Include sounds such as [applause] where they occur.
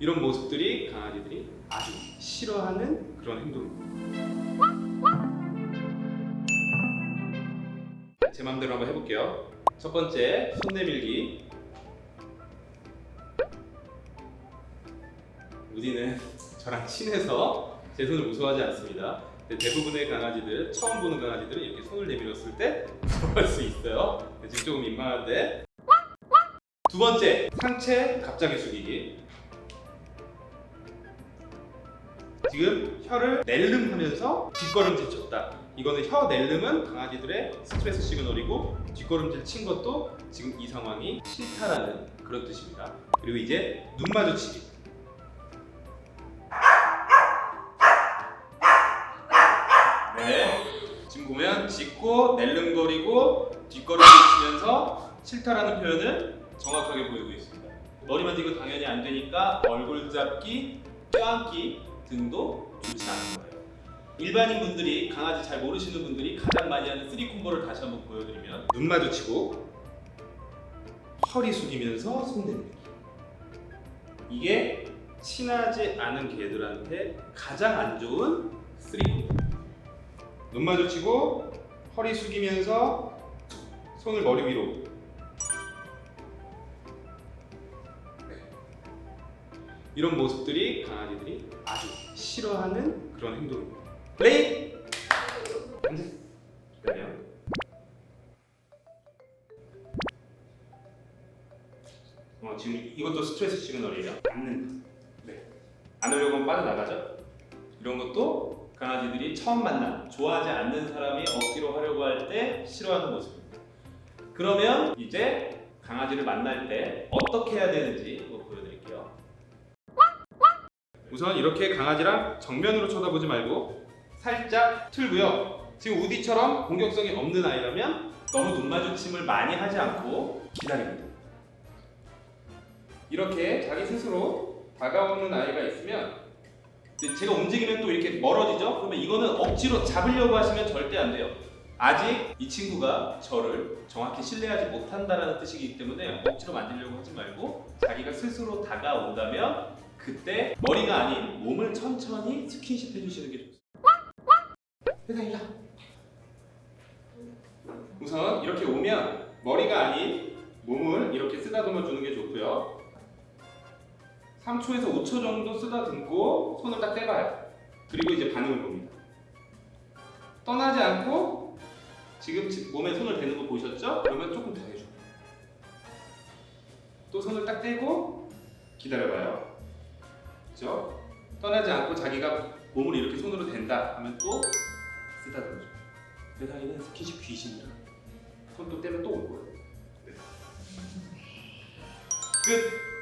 이런 모습들이 강아지들이 아주 싫어하는 그런 행동입니다. 제 마음대로 한번 해볼게요. 첫 번째, 손 내밀기. 우디는 [laughs] 저랑 친해서 제 손을 무서워하지 않습니다. 대부분의 강아지들, 처음 보는 강아지들은 이렇게 손을 내밀었을 때 [laughs] 무서워할 수 있어요. 지금 조금 민망한데. 두 번째, 상체 갑자기 숙이기. 지금 혀를 낼름하면서 뒷걸음질 쳤다. 이거는 혀 낼름은 강아지들의 스트레스 시그널이고 뒷걸음질 친 것도 지금 이 상황이 싫다라는 그런 뜻입니다. 그리고 이제 눈 마주치기. 네. 지금 보면 짖고 낼름거리고 뒷걸음질 치면서 싫다라는 표현을 정확하게 보이고 있습니다. 머리 만지고 당연히 안 되니까 얼굴 잡기, 껴안기 등도 좋지 않은 거예요. 일반인 분들이 강아지 잘 모르시는 분들이 가장 많이 하는 three combo를 다시 한번 보여드리면 눈 마주치고 허리 숙이면서 손 내밀기 이게 친하지 않은 개들한테 가장 안 좋은 three combo 눈 마주치고 허리 숙이면서 손을 머리 위로 이런 모습들이 강아지들이 아주 싫어하는 그런 행동입니다. 플레이! 기다려. 어, 지금 이것도 스트레스 시그널이에요. 앉는. 네. 안으려고 하면 빠져나가죠. 이런 것도 강아지들이 처음 만나 좋아하지 않는 사람이 억지로 하려고 할 때 싫어하는 모습입니다. 그러면 이제 강아지를 만날 때 어떻게 해야 되는지. 우선 이렇게 강아지랑 정면으로 쳐다보지 말고 살짝 틀고요. 지금 우디처럼 공격성이 없는 아이라면 너무 눈 마주침을 많이 하지 않고 기다립니다. 이렇게 자기 스스로 다가오는 아이가 있으면 제가 움직이면 또 이렇게 멀어지죠? 그러면 이거는 억지로 잡으려고 하시면 절대 안 돼요. 아직 이 친구가 저를 정확히 신뢰하지 못한다는 뜻이기 때문에 억지로 만지려고 하지 말고 자기가 스스로 다가온다면 그때 머리가 아닌 몸을 천천히 스킨십 해주시는 게 좋습니다. 회장이다. 우선 이렇게 오면 머리가 아닌 몸을 이렇게 쓰다듬어 주는 게 좋고요. 3초에서 5초 정도 쓰다듬고 손을 딱 떼봐요. 그리고 이제 반응을 봅니다. 떠나지 않고 지금 지- 몸에 손을 대는 거 보셨죠? 그러면 조금 더 해줘. 또 손을 딱 떼고 기다려봐요. 그죠? 떠나지 않고 자기가 몸을 이렇게 손으로 댄다 하면 또 쓰다듬어줘. 세상에는 스킨십 귀신이라 손 또 떼면 또 올 거예요. 네. 끝.